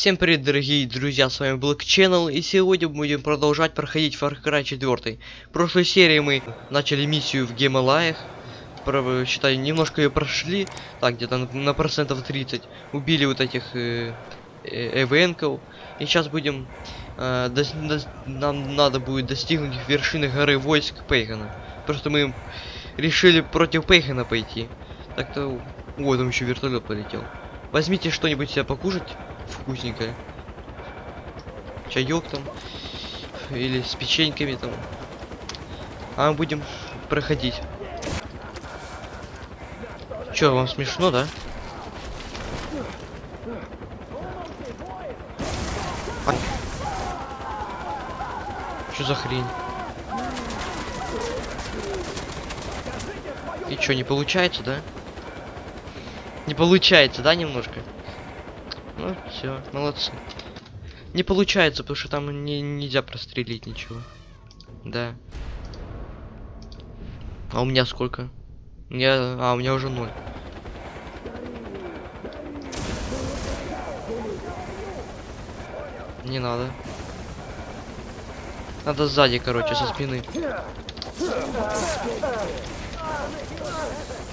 Всем привет, дорогие друзья, с вами Black Channel, и сегодня будем продолжать проходить Far Cry 4. В прошлой серии мы начали миссию в Гималаях, про, считай, немножко ее прошли, так, где-то на, на процентов 30, убили вот этих э, э, эвенков, и сейчас будем, э, дос, дос, нам надо будет достигнуть вершины горы войск Пейгана. Просто мы решили против Пейгана пойти. Так-то, ой, там еще вертолет полетел. Возьмите что-нибудь себе покушать вкусненькое. Чаек там. Или с печеньками там. А мы будем проходить. Чё, вам смешно, да? А... Чё за хрень? И чё, не получается, да? Не получается, да, немножко? Ну, все, молодцы. Не получается, потому что там не, нельзя прострелить ничего. Да. А у меня сколько? Меня... А, у меня уже ноль. Не надо. Надо сзади, короче, со спины.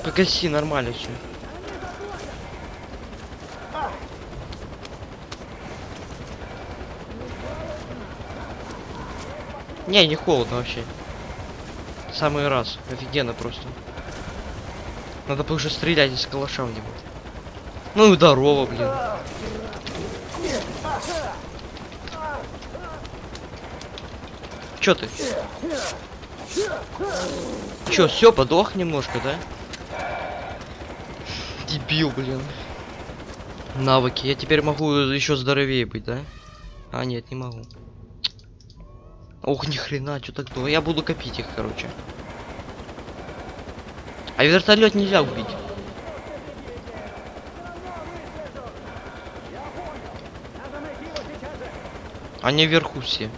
Погаси, нормально все. Не, не холодно вообще. Самый раз. Офигенно просто. Надо уже стрелять из калаша в него. Ну и здорово, блин. Чё ты? Чё, все, подох немножко, да? Дебил, блин. Навыки. Я теперь могу еще здоровее быть, да? А, нет, не могу. Ох, ни хрена, что так было? Я буду копить их, короче. А вертолет нельзя убить. Они вверху все.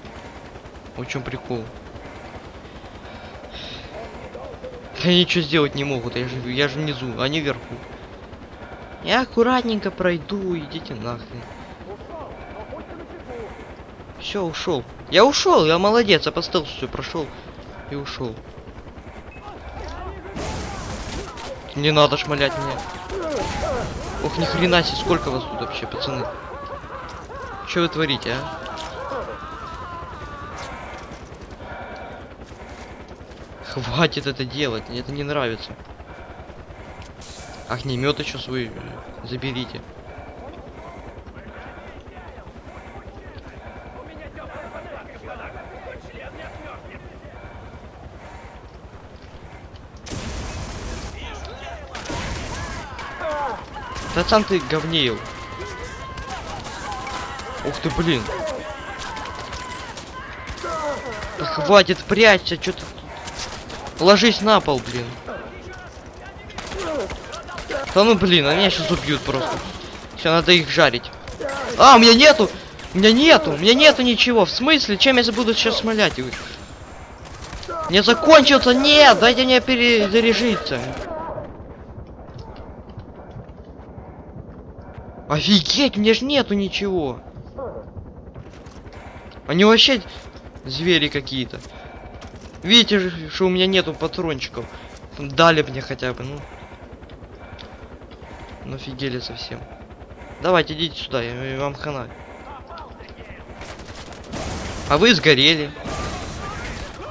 Чем прикол? Они ничего сделать не могут, я же, я же внизу, они вверху. Я аккуратненько пройду, идите нахрен. Все, ушел. Я ушел, я молодец, я по стелсу прошел и ушел. Не надо шмалять меня. Ох, ни хрена себе, сколько вас тут вообще, пацаны? Что вы творите, а? Хватит это делать, мне это не нравится. Огнемет еще свой заберите. Пацан, ты говнеил. Ух ты, блин. Да хватит, прячься, что ты... Ложись на пол, блин. Да ну блин, они меня сейчас убьют просто. Все, надо их жарить. А, у меня нету! У меня нету! У меня нету ничего. В смысле? Чем я буду сейчас смолять? Не закончился! Нет! Дайте мне перезаряжиться. Офигеть, мне ж нету ничего. Они вообще звери какие-то. Видите же, что у меня нету патрончиков. Дали мне хотя бы, ну. Ну офигели совсем. Давайте, идите сюда, я, я вам хана. А вы сгорели.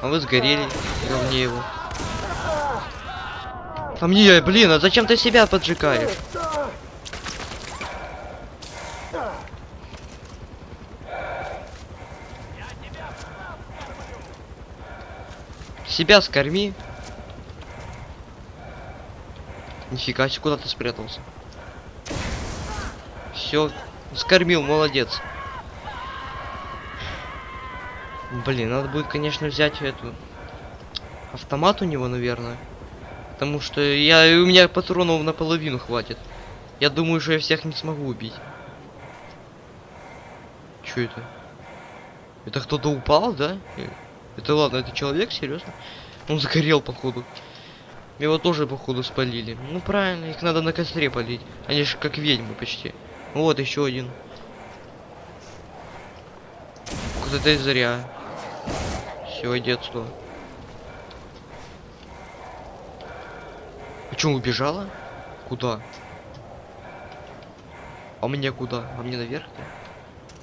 А вы сгорели, говне его. А мне, блин, а зачем ты себя поджигаешь? Себя скорми. Нифига себе, куда ты спрятался? Все, скормил, молодец. Блин, надо будет, конечно, взять эту автомат у него, наверное. Потому что я у меня патронов наполовину хватит. Я думаю, что я всех не смогу убить. Что это? Это кто-то упал, да? Это ладно, это человек, серьезно? Он загорел, походу. Его тоже, походу, спалили. Ну правильно, их надо на костре полить. Они же как ведьмы почти. Вот еще один. И зря. Все, детство. А чё, убежала? Куда? А мне куда? А мне наверх? -то?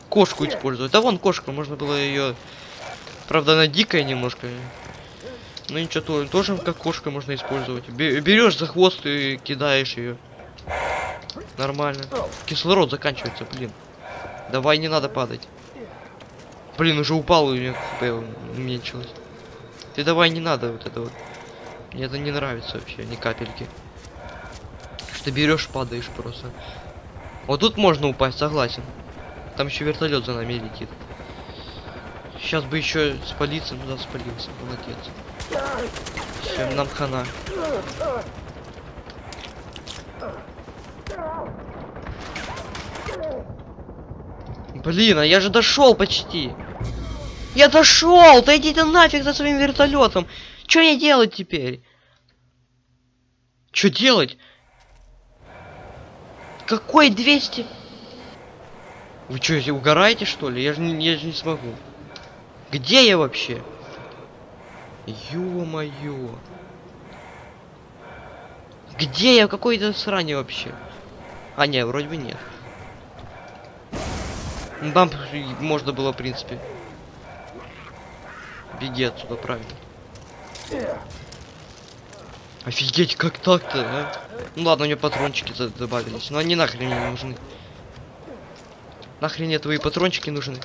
Кошку использовать. Да вон кошка, можно было ее. Правда, она дикая немножко. Ну ничего, то, тоже как кошка можно использовать. Берешь за хвост и кидаешь ее. Нормально. Кислород заканчивается, блин. Давай, не надо падать. Блин, уже упал, и у меня хп уменьшилось. Ты давай, не надо вот это вот. Мне это не нравится вообще, ни капельки. Что берешь, падаешь просто. Вот тут можно упасть, согласен. Там еще вертолет за нами летит. Сейчас бы еще спалиться, ну да, спалился, молодец. Все, нам хана. Блин, а я же дошел почти. Я дошел! Да иди ты нафиг за своим вертолетом! Что мне делать теперь? Что делать? Какой 200? Вы что, угораете что ли? Я же не, я же не смогу. Где я вообще? Ё-моё. Где я? Какой-то срань вообще? А, не, вроде бы нет. Ну, можно было, в принципе. Беги отсюда, правильно. Офигеть, как так-то, а? Ну ладно, у меня патрончики добавились, но они нахрен не нужны. Нахрен мне твои патрончики нужны?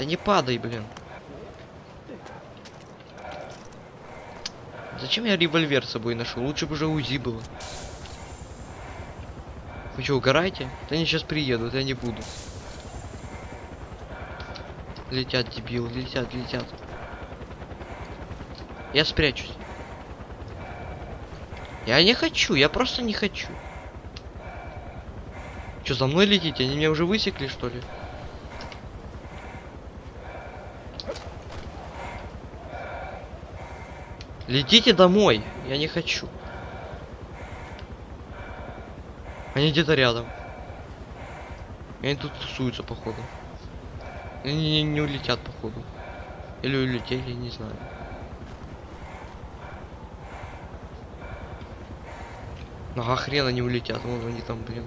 Да не падай, блин. Зачем я револьвер с собой нашел? Лучше бы уже УЗИ было. Вы что, угораете? Да они сейчас приедут, я не буду. Летят, дебил, летят, летят. Я спрячусь. Я не хочу, я просто не хочу. Что, за мной летите? Они меня уже высекли, что ли? Летите домой. Я не хочу. Они где-то рядом. Они тут тусуются, походу. Они не, не улетят, походу. Или улетели, не знаю. Ага, хрен они улетят. Вон они там, блин.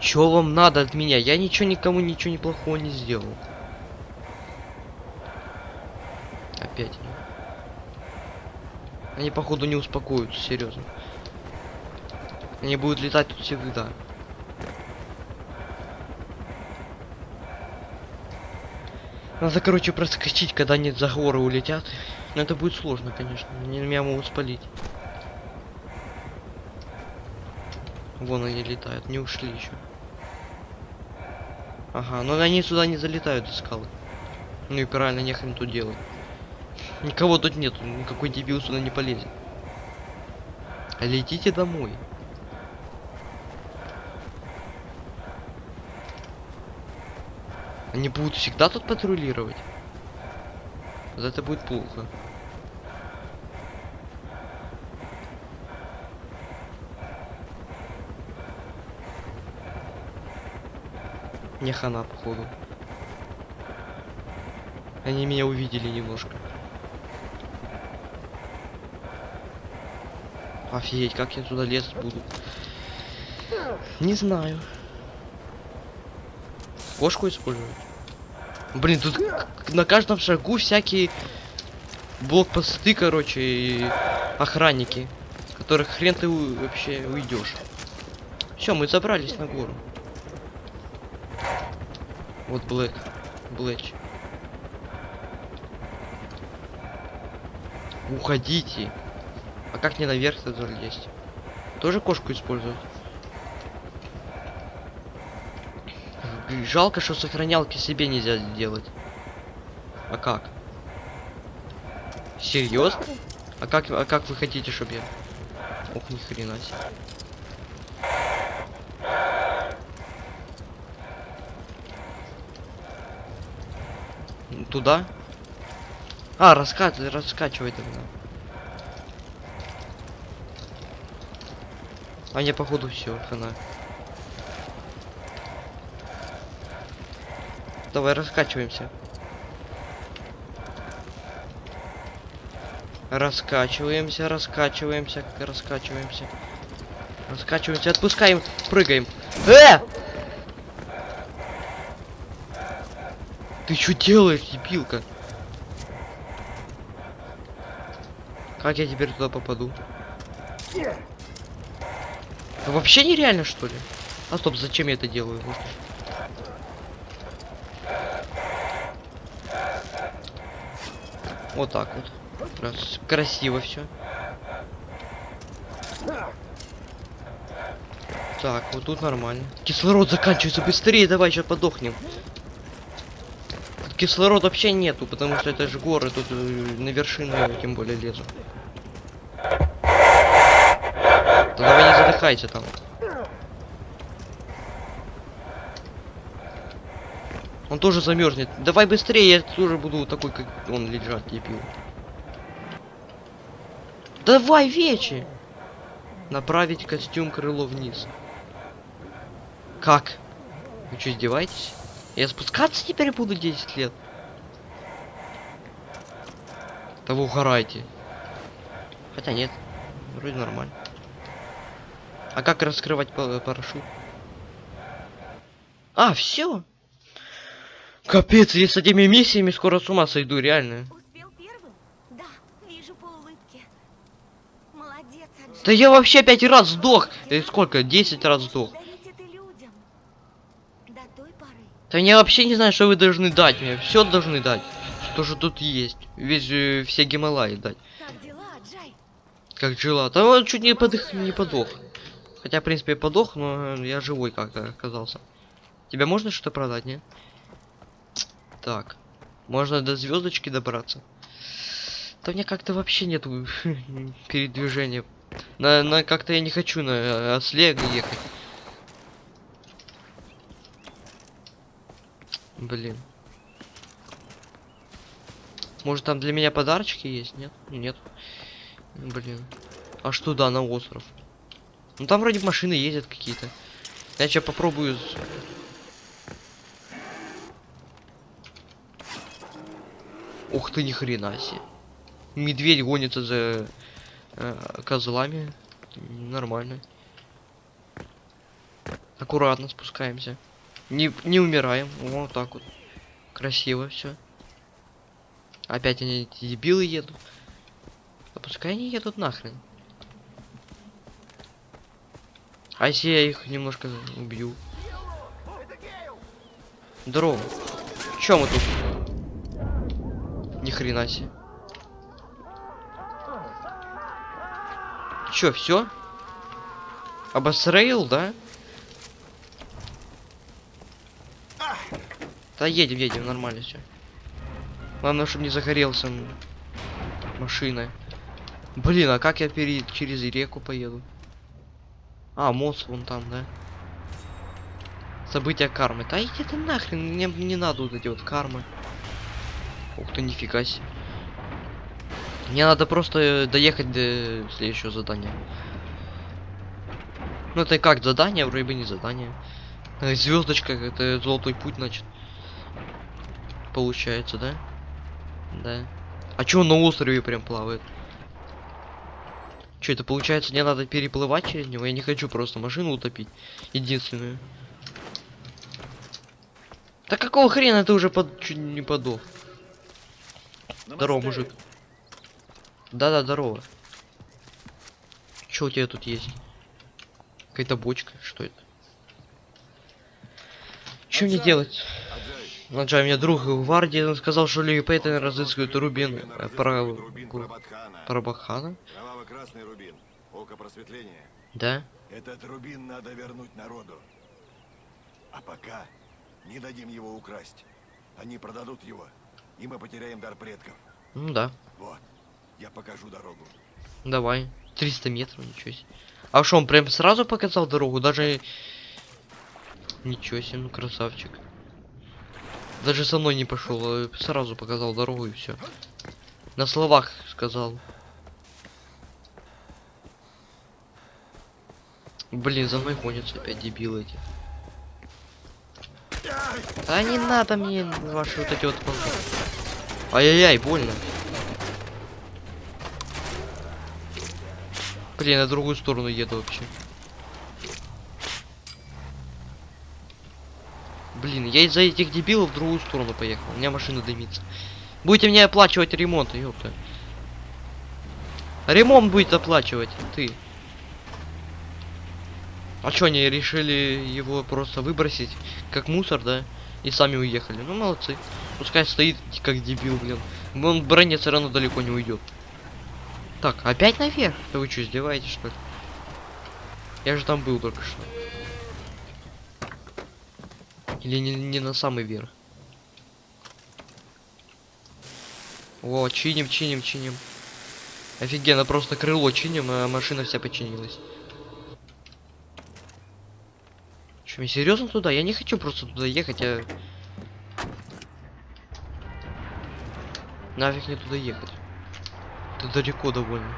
Чё вам надо от меня? Я ничего никому ничего неплохого не сделал. Опять. Они, походу, не успокоятся, серьезно. Они будут летать тут всегда. Надо, короче, проскочить, когда они за горы улетят. Но это будет сложно, конечно. Они меня могут спалить. Вон они летают, не ушли еще. Ага, но они сюда не залетают из скалы. Ну и правильно, нехрен тут делать. Никого тут нету, никакой дебил сюда не полезет. Летите домой. Они будут всегда тут патрулировать. Это будет плохо. Не хана, походу. Они меня увидели немножко. Офигеть, как я туда лезть буду. Не знаю. Кошку использовать? Блин, тут на каждом шагу всякие блокпосты, короче, и охранники, которых хрен ты вообще уйдешь. Все, мы забрались на гору. Вот Блэк. Блэч. Уходите. А как не наверх-то залезть? Тоже кошку использовать? Жалко, что сохранялки себе нельзя сделать. А как? Серьезно? А как, а как вы хотите, чтобы я... Ох, ни хрена себе. Туда? А, раскат, раскачивай тогда. А мне походу все, хана. Давай, раскачиваемся. Раскачиваемся, раскачиваемся, раскачиваемся. Раскачиваемся, отпускаем, прыгаем. Э! Ты что делаешь, дебилка? Как я теперь туда попаду? Это вообще нереально, что ли? А стоп, зачем я это делаю? Вот так вот. Раз. Красиво все. Так, вот тут нормально. Кислород заканчивается быстрее, давай сейчас подохнем. Кислород вообще нету, потому что это же горы, тут э, на вершину тем более лезу. Да задыхайся там. Он тоже замерзнет. Давай быстрее, я тоже буду такой, как он лежать, дебил. Давай, вечи! Направить костюм крыло вниз. Как? Вы что, издеваетесь? Я спускаться теперь буду 10 лет? Да вы угорайте. Хотя нет, вроде нормально. А как раскрывать па- парашют? А, все. Капец, я с этими миссиями скоро с ума сойду, реально. Успел первым? Да, вижу по улыбке. Молодец, Аджи. Да я вообще пять раз сдох. Э, сколько? 10 раз сдох. Да я вообще не знаю, что вы должны дать мне. Все должны дать. То, что тут есть. Весь, э, все Гималаи дать. Как дела, Аджай? Как жила. Да он чуть не, подох, не подох. Хотя, в принципе, я подох, но я живой как-то оказался. Тебя можно что-то продать, не? Так. Можно до звездочки добраться. Да мне как-то вообще нету передвижения. На, на как-то я не хочу на э, осле ехать. Блин. Может там для меня подарочки есть? Нет? Нет. Блин. Аж туда, на остров. Ну там вроде машины ездят какие-то. Я сейчас попробую. Ух ты, ни хрена себе. Медведь гонится за э, козлами. Нормально. Аккуратно спускаемся. Не, не умираем. Вот так вот. Красиво все. Опять они эти дебилы едут. А пускай они едут нахрен. А если я их немножко убью? Здорово. Чё мы тут? Ни хрена себе. Чё, все? Обосрейл, да? Да едем, едем, нормально все. Главное, чтобы не загорелся машина. Блин, а как я пере... через реку поеду? А, мост вон там, да? События кармы. Да иди ты нахрен, мне не надо вот эти вот кармы. Ух ты, нифига себе. Мне надо просто э, доехать до следующего задания. Ну это как задание, вроде бы не задание. Звездочка, это золотой путь, значит. Получается, да? Да. А чё он на острове прям плавает? Что это получается, мне надо переплывать через него? Я не хочу просто машину утопить. Единственную. Да какого хрена ты уже под... чуть не подох? Здорово, мужик. Да-да, здорово. Что у тебя тут есть? Какая-то бочка, что это? Что мне делать? Аджай, Наджай, мне друг в гвардии он сказал, что Ли Пейтон разыскивает рубин Рубин Кроваво-красный рубин. Око просветления. Да? Этот рубин надо вернуть народу. А пока не дадим его украсть. Они продадут его, и мы потеряем дар предков. Ну да. Вот, я покажу дорогу. Давай. 300 метров, ничего себе. А что, он прям сразу показал дорогу? Даже... Ничего себе, ну красавчик. Даже со мной не пошел, а сразу показал дорогу и все. На словах сказал. Блин, за мной гонятся опять дебилы эти. А не надо мне ваши вот эти вот... пол- Ай-яй-яй, больно. Блин, на другую сторону еду вообще. Блин, я из-за этих дебилов в другую сторону поехал. У меня машина дымится. Будете мне оплачивать ремонт, ёпта. Ремонт будет оплачивать, ты. А чё, они решили его просто выбросить, как мусор, да? И сами уехали. Ну, молодцы. Пускай стоит, как дебил, блин. Он броне все равно далеко не уйдет. Так, опять наверх? Да вы что, издеваетесь, что ли? Я же там был только что. Или не, не на самый верх? О, чиним, чиним, чиним. Офигенно, просто крыло чиним, а машина вся починилась. Что, серьезно туда? Я не хочу просто туда ехать, я... Нафиг мне туда ехать. Это далеко довольно.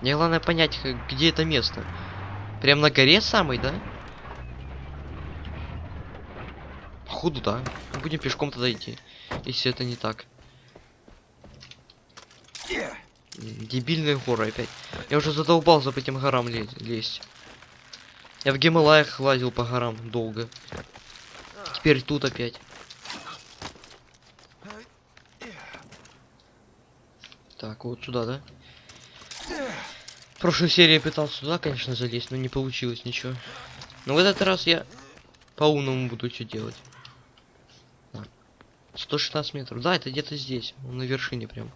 Мне главное понять, где это место. Прям на горе самой, да? Походу, да. Будем пешком тогда идти. Если это не так. Дебильные горы опять. Я уже задолбался по этим горам ле- лезть. Я в Гималаях лазил по горам долго. Теперь тут опять. Так, вот сюда, да? В прошлой серии пытался сюда, конечно, залезть, но не получилось ничего. Но в этот раз я по-умному буду что делать. Так, 116 метров. Да, это где-то здесь, на вершине прям.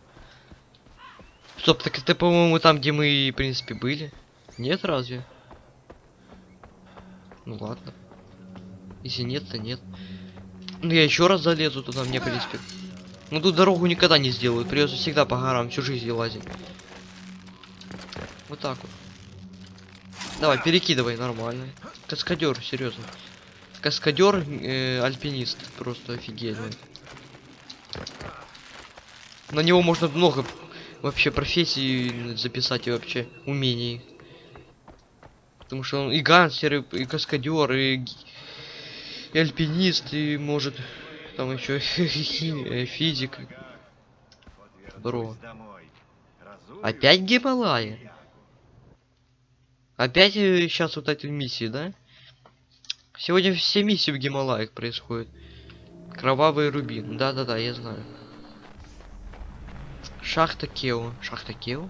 Стоп, так это, по-моему, там, где мы, в принципе, были. Нет, разве? Ну ладно. Если нет, то нет. Ну я еще раз залезу туда, мне, в принципе. Ну тут дорогу никогда не сделают. Придется всегда по горам всю жизнь лазить. Вот так вот. Давай, перекидывай, нормально. Каскадер, серьезно. Каскадер, э, альпинист. Просто офигенно. На него можно много вообще профессий записать и вообще умений. Потому что он и гангстер, и, и каскадер, и, и альпинист, и может там еще физик. Здорово. Опять Гималаи? Опять сейчас вот эти миссии, да? Сегодня все миссии в Гималаях происходят. Кровавый рубин. Да-да-да, я знаю. Шахта Кео. Шахта Кео?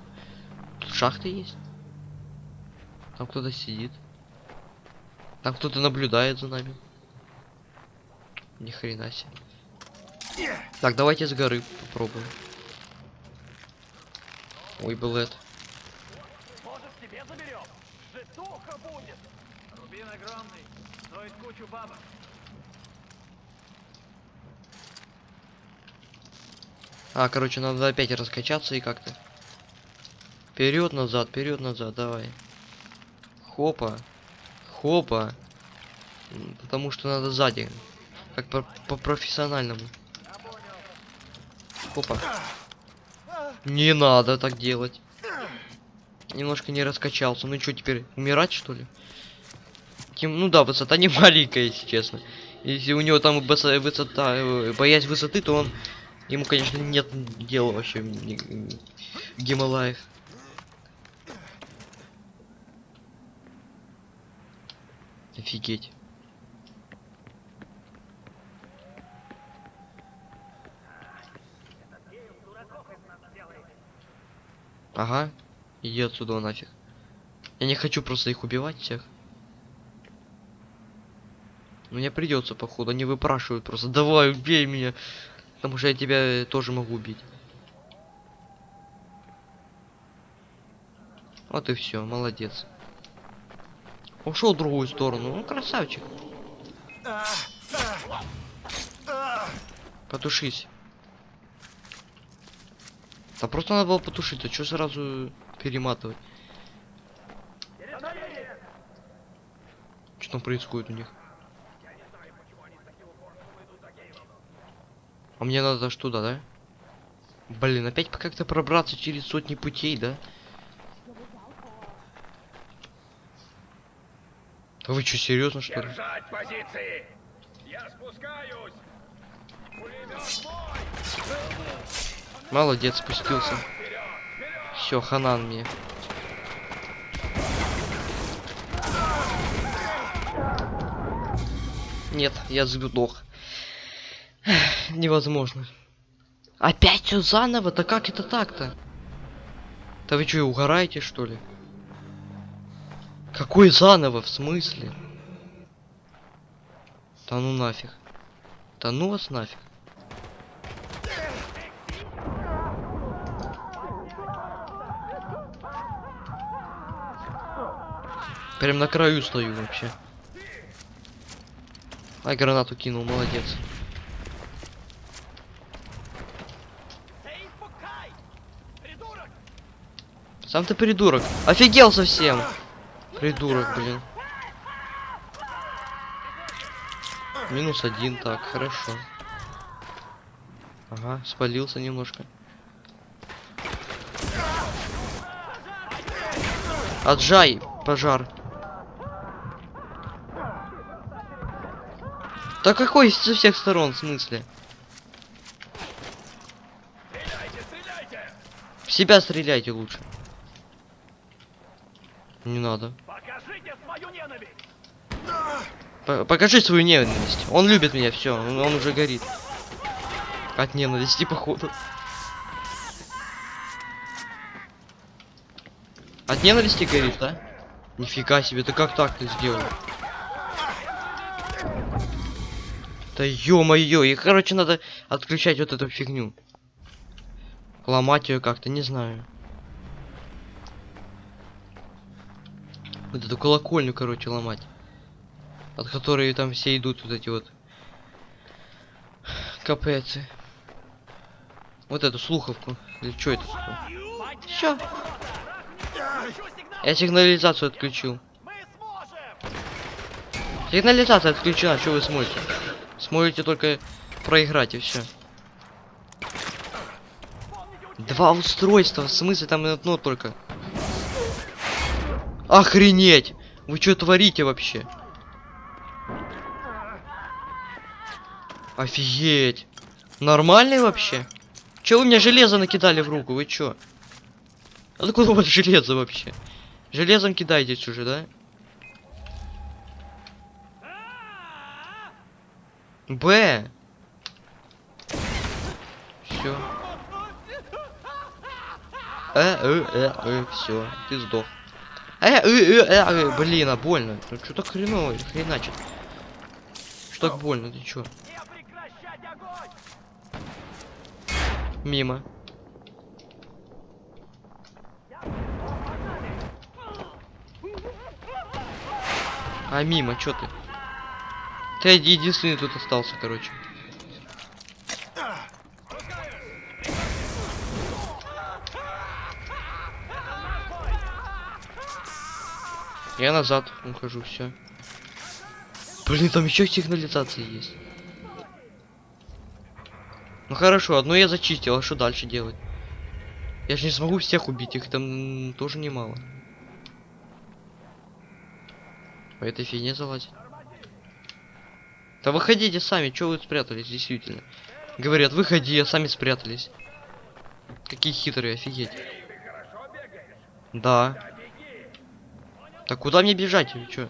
Тут шахта есть? Там кто-то сидит. Там кто-то наблюдает за нами. Ни хрена себе. Так, давайте с горы попробуем. Ой, Блэд. Может, тебе будет! Рубин огромный, стоит кучу бабок. А, короче, надо опять раскачаться и как-то. Вперед, назад, вперед, назад, давай. Хопа. Хопа. Потому что надо сзади. Как по, по. Хопа. Не надо так делать. Немножко не раскачался. Ну что теперь, умирать что ли? Тем, ну да, высота не маленькая, если честно. Если у него там высо- высота, э, боязнь высоты, то он Ему, конечно, нет дела вообще Гималаях. Офигеть. Ага. Иди отсюда нафиг. Я не хочу просто их убивать всех. Мне придется, походу. Они выпрашивают просто. Давай, убей меня. Потому что я тебя э, тоже могу убить. Вот и все, молодец. Ушел в другую сторону. Ну, красавчик. Потушись. Да просто надо было потушить, а что сразу перематывать? Что там происходит у них? А мне надо аж туда, да? Блин, опять как-то пробраться через сотни путей, да? Да вы что, серьезно что ли? Держать позиции! Я спускаюсь! Молодец, спустился. Все, ханан мне. Нет, я сдох. Невозможно. Опять все заново? Да как это так-то? Да вы что, угораете что ли? Какой заново? В смысле? Да ну нафиг. Да ну вас нафиг. Прям на краю стою вообще. Ай, гранату кинул, молодец. Сам ты придурок. Офигел совсем. Придурок, блин. Минус один, так, хорошо. Ага, спалился немножко. Отжай, пожар. Да какой со всех сторон, в смысле? В себя стреляйте лучше. Не надо. Покажите свою ненависть! П- покажи свою ненависть. Он любит меня, все, он, он уже горит. От ненависти, походу. От ненависти горит, да? Нифига себе, ты как так ты сделал? Да ё-моё, и короче надо отключать вот эту фигню. Ломать ее как-то, не знаю. Вот эту колокольню, короче, ломать. От которой там все идут вот эти вот капецы. Вот эту слуховку. Или что это? Все. Я сигнализацию отключил. Сигнализация отключена, что вы смотрите? Смотрите только проиграть и все. Два устройства, в смысле там одно только. Охренеть! Вы что творите вообще? Офигеть! Нормальный вообще? Че вы мне железо накидали в руку? Вы чё? Откуда у вас железо вообще? Железом кидайтесь уже, да? Б. Все. Э, э, э, э, все, ты сдох. Э, э, э, э, э, блин, а больно. Что так хреново, хреначит. Что так больно, ты чё? Мимо. А мимо, чё ты? Ты единственный тут остался, короче. Я назад ухожу, все. Блин, там еще сигнализация есть. Ну хорошо, одну я зачистил, а что дальше делать? Я же не смогу всех убить, их там тоже немало. По этой фигне залазить. Да выходите сами, что вы спрятались, действительно. Говорят, выходи, а сами спрятались. Какие хитрые, офигеть. Да. Так куда мне бежать, или чё?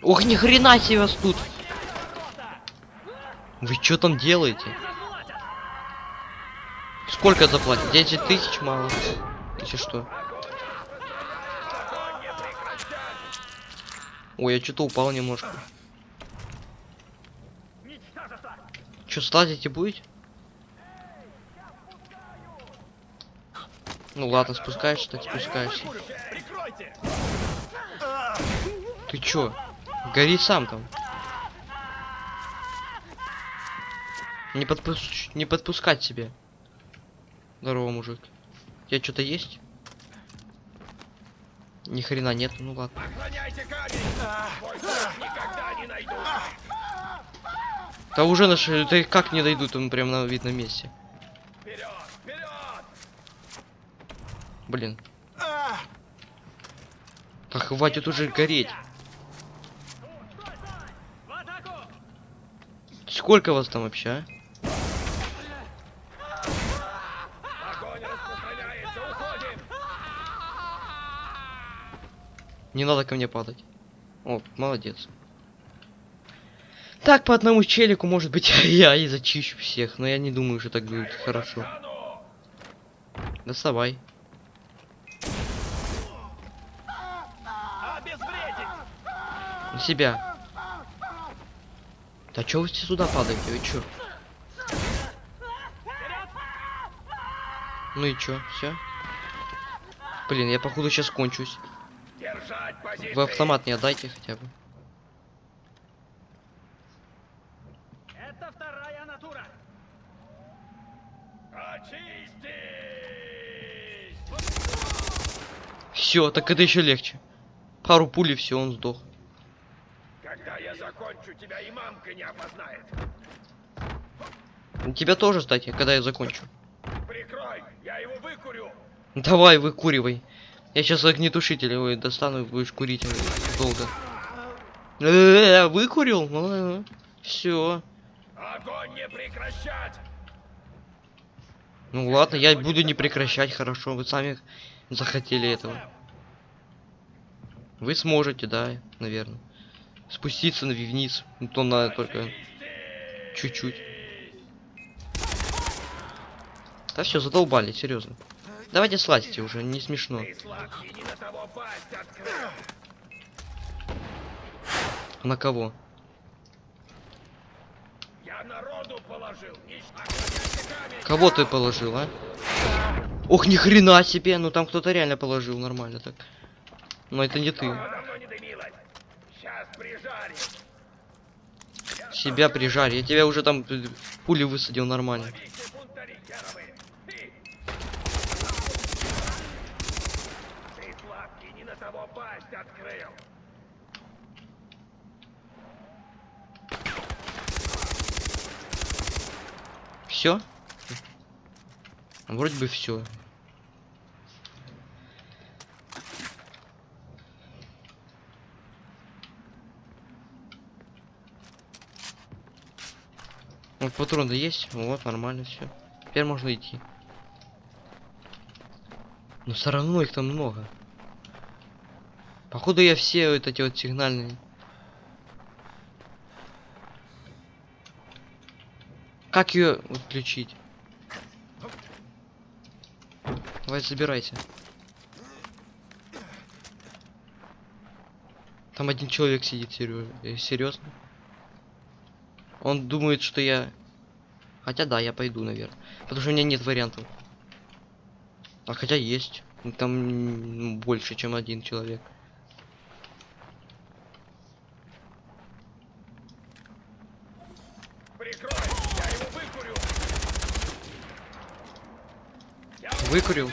Ох, ни хрена себе вас тут. Вы что там делаете? Сколько заплатить? 10 тысяч мало. Если что. Ой, я что-то упал немножко. Что, слазите будете? Ну ладно, спускаешься, так спускаешься. Ты чё? Гори сам там. Не, подпус... не подпускать себе. Здорово, мужик. Тебя что-то есть? Ни хрена нет, ну ладно. Да уже наши, да как не дойдут, он прям на видном месте. Вперед! Вперед! Блин. Да хватит уже гореть. Сколько вас там вообще, а? Не надо ко мне падать. О, молодец. Так, по одному челику, может быть, я и зачищу всех, но я не думаю, что так будет хорошо. Доставай. На себя. Да чё вы все сюда падаете, вы чё? Ну и чё, все? Блин, я походу сейчас кончусь. Вы автомат не отдайте хотя бы. Это вторая натура! Очистись! Все, так это еще легче. Пару пулей, все, он сдох. Когда я закончу, тебя и мамка не опознает. Тебя тоже, кстати, когда я закончу. Прикрой, я его выкурю. Давай, выкуривай. Я сейчас огнетушитель ой, достану и будешь курить э, долго. Э, Выкурил? Все. Огонь не прекращать! Ну ладно, я буду не прекращать, хорошо. Вы сами захотели этого. Вы сможете, да, наверное. Спуститься на вниз. Ну, то надо только чуть-чуть. Да все, задолбали, серьезно. Давайте слазьте уже, не смешно. На кого? Кого ты положил, а? Ох, ни хрена себе, ну там кто-то реально положил нормально так. Но это не ты. Себя прижарь. Я тебя уже там пули высадил нормально. Все? Вроде бы все. Вот патроны есть, вот нормально все. Теперь можно идти. Но все равно их там много. Походу я все вот эти вот сигнальные. Как ее включить? Давай забирайся. Там один человек сидит, серьезно. Он думает, что я... Хотя да, я пойду, наверное. Потому что у меня нет вариантов. А хотя есть. Ну, Там м, больше, чем один человек. Выкурил.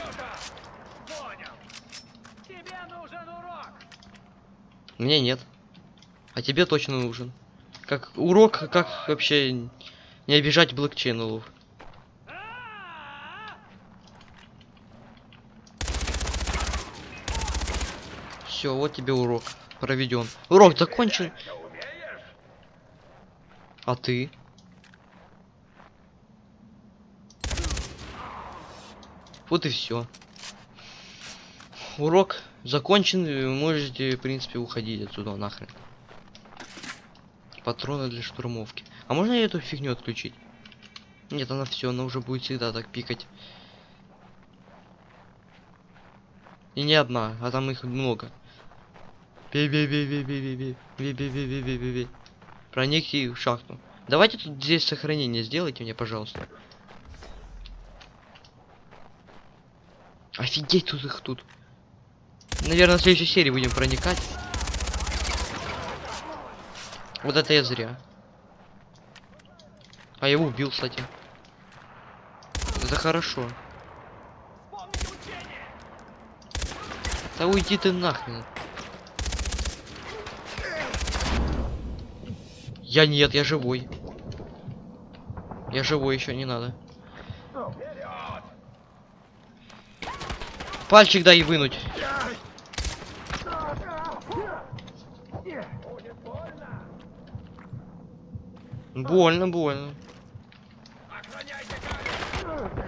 Мне нет. А тебе точно нужен. Как урок, как вообще не обижать блокчейнов. Все, вот тебе урок проведен. Урок закончен. А ты? Вот и все. Урок закончен, вы можете, в принципе, уходить отсюда нахрен. Патроны для штурмовки. А можно эту фигню отключить? Нет, она все, она уже будет всегда так пикать. И не одна, а там их много. Бей-бей-бей-бей-бей-бей-бей. Проникни в шахту. Давайте тут здесь сохранение сделайте мне, пожалуйста. Офигеть, тут их тут. Наверное, в следующей серии будем проникать. Вот это я зря. А я его убил, кстати. Это хорошо. Да уйди ты нахрен. Я нет, я живой. Я живой еще, не надо. Пальчик дай вынуть. Больно, больно.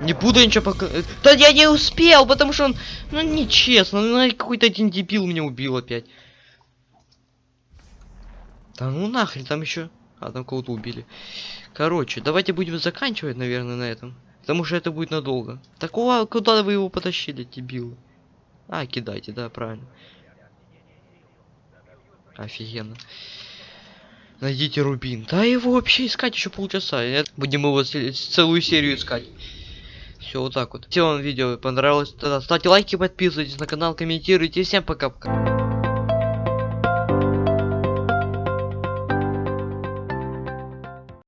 Не буду ничего пока... Да я не успел, потому что он... Ну, нечестно. Ну, какой-то один дебил меня убил опять. Да ну нахрен, там еще... А, там кого-то убили. Короче, давайте будем заканчивать, наверное, на этом. Потому что это будет надолго. Такого, куда вы его потащили, дебилы? А, кидайте, да, правильно. Офигенно. Найдите рубин. Да его вообще искать еще полчаса. Будем его целую серию искать. Все, вот так вот. Если вам видео понравилось, тогда ставьте лайки, подписывайтесь на канал, комментируйте. Всем пока-пока.